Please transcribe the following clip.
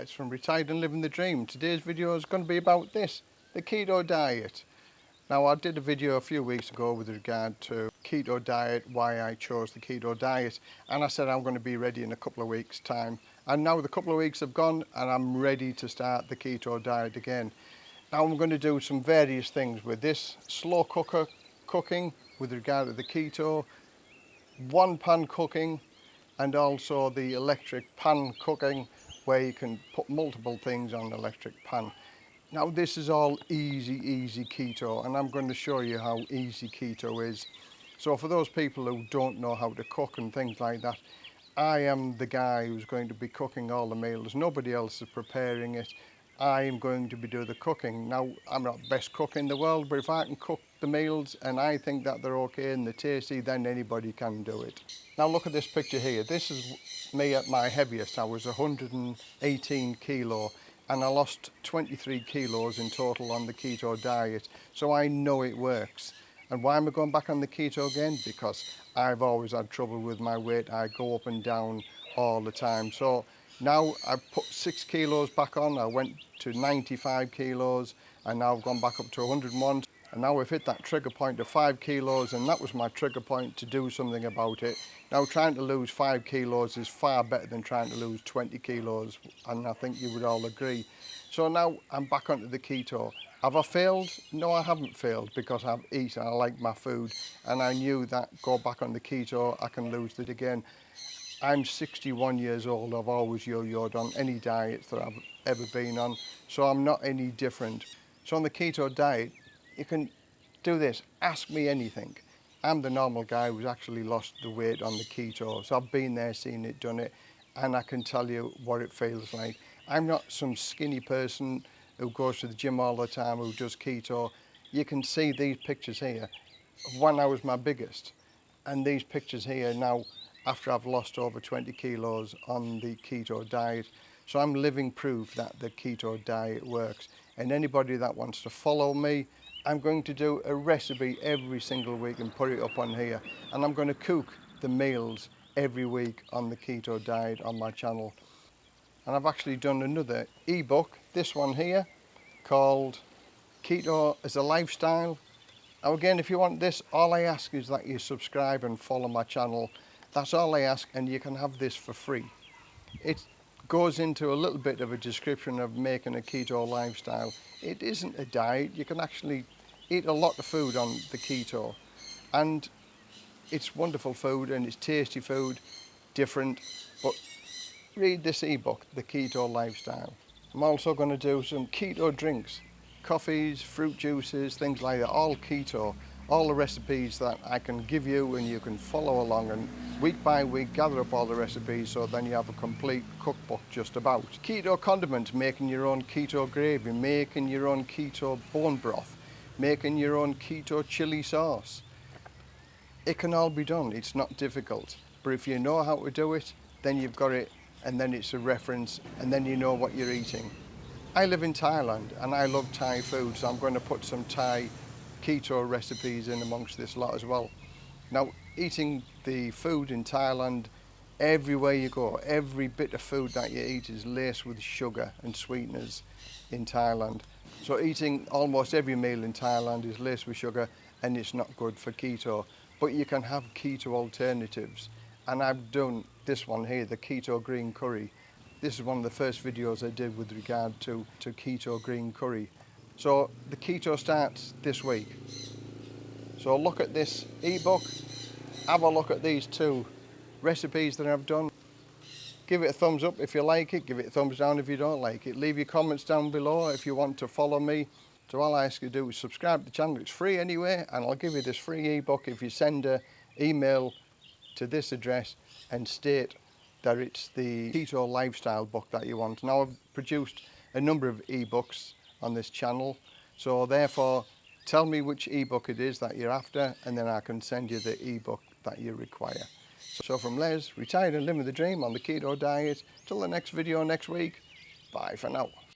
Les from Retired and Living the Dream. Today's video is going to be about this, the keto diet. Now I did a video a few weeks ago with regard to keto diet, why I chose the keto diet and I said I'm going to be ready in a couple of weeks time and now the couple of weeks have gone and I'm ready to start the keto diet again. Now I'm going to do some various things with this slow cooker cooking with regard to the keto, one pan cooking and also the electric pan cooking where you can put multiple things on an electric pan. Now this is all easy, easy keto and I'm going to show you how easy keto is. So for those people who don't know how to cook and things like that, I am the guy who's going to be cooking all the meals. Nobody else is preparing it. I'm going to be doing the cooking. Now, I'm not best cook in the world, but if I can cook the meals and I think that they're okay and they're tasty, then anybody can do it. Now look at this picture here. This is me at my heaviest. I was 118 kilo and I lost 23 kilos in total on the keto diet. So I know it works. And why am I going back on the keto again? Because I've always had trouble with my weight. I go up and down all the time. So now I've put six kilos back on. I went to 95 kilos and now I've gone back up to 101. and now we've hit that trigger point of five kilos and that was my trigger point to do something about it. Now trying to lose five kilos is far better than trying to lose 20 kilos and I think you would all agree. So now I'm back onto the keto. Have I failed? No I haven't failed because I've eaten I like my food and I knew that go back on the keto I can lose it again. I'm 61 years old. I've always yo-yoed on any diets that I've ever been on so I'm not any different. So on the keto diet you can do this, ask me anything. I'm the normal guy who's actually lost the weight on the keto. So I've been there, seen it, done it, and I can tell you what it feels like. I'm not some skinny person who goes to the gym all the time, who does keto. You can see these pictures here. When I was my biggest, and these pictures here now, after I've lost over 20 kilos on the keto diet, So I'm living proof that the keto diet works. And anybody that wants to follow me, I'm going to do a recipe every single week and put it up on here. And I'm going to cook the meals every week on the keto diet on my channel. And I've actually done another ebook, this one here, called Keto as a Lifestyle. Now again, if you want this, all I ask is that you subscribe and follow my channel that's all I ask and you can have this for free. It goes into a little bit of a description of making a keto lifestyle. It isn't a diet. You can actually eat a lot of food on the keto. And it's wonderful food and it's tasty food, different. But read this ebook, The Keto Lifestyle. I'm also going to do some keto drinks, coffees, fruit juices, things like that, all keto. All the recipes that I can give you and you can follow along and week by week gather up all the recipes so then you have a complete cookbook just about. Keto condiments, making your own keto gravy, making your own keto bone broth, making your own keto chili sauce. It can all be done, it's not difficult. But if you know how to do it, then you've got it and then it's a reference and then you know what you're eating. I live in Thailand and I love Thai food so I'm going to put some Thai keto recipes in amongst this lot as well. Now, eating the food in Thailand, everywhere you go, every bit of food that you eat is laced with sugar and sweeteners in Thailand. So eating almost every meal in Thailand is laced with sugar and it's not good for keto. But you can have keto alternatives. And I've done this one here, the keto green curry. This is one of the first videos I did with regard to, to keto green curry. So the keto starts this week. So look at this ebook, have a look at these two recipes that I've done. Give it a thumbs up if you like it, give it a thumbs down if you don't like it. Leave your comments down below if you want to follow me. So all I ask you to do is subscribe to the channel, it's free anyway, and I'll give you this free ebook if you send an email to this address and state that it's the keto lifestyle book that you want. Now I've produced a number of ebooks on this channel. So therefore, tell me which ebook it is that you're after and then I can send you the ebook that you require. So from Les, retired and living the dream on the keto diet. Till the next video next week, bye for now.